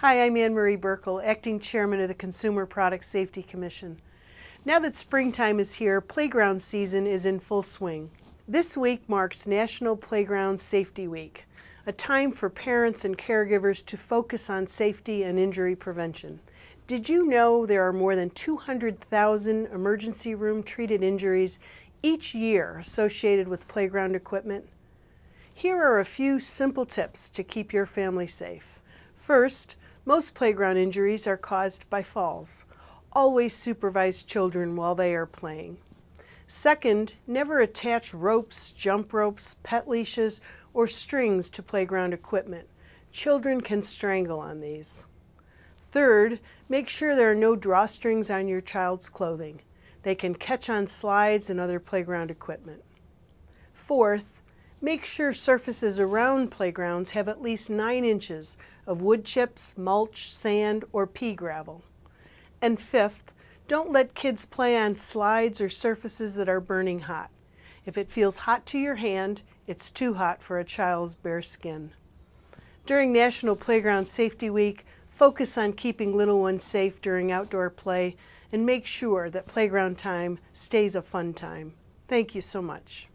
Hi, I'm Anne Marie Buerkle, Acting Chairman of the Consumer Product Safety Commission. Now that springtime is here, playground season is in full swing. This week marks National Playground Safety Week, a time for parents and caregivers to focus on safety and injury prevention. Did you know there are more than 200,000 emergency room treated injuries each year associated with playground equipment? Here are a few simple tips to keep your family safe. First, most playground injuries are caused by falls. Always supervise children while they are playing. Second, never attach ropes, jump ropes, pet leashes, or strings to playground equipment. Children can strangle on these. Third, make sure there are no drawstrings on your child's clothing. They can catch on slides and other playground equipment. Fourth, Make sure surfaces around playgrounds have at least 9 inches of wood chips, mulch, sand, or pea gravel. And fifth, don't let kids play on slides or surfaces that are burning hot. If it feels hot to your hand, it's too hot for a child's bare skin. During National Playground Safety Week, focus on keeping little ones safe during outdoor play and make sure that playground time stays a fun time. Thank you so much.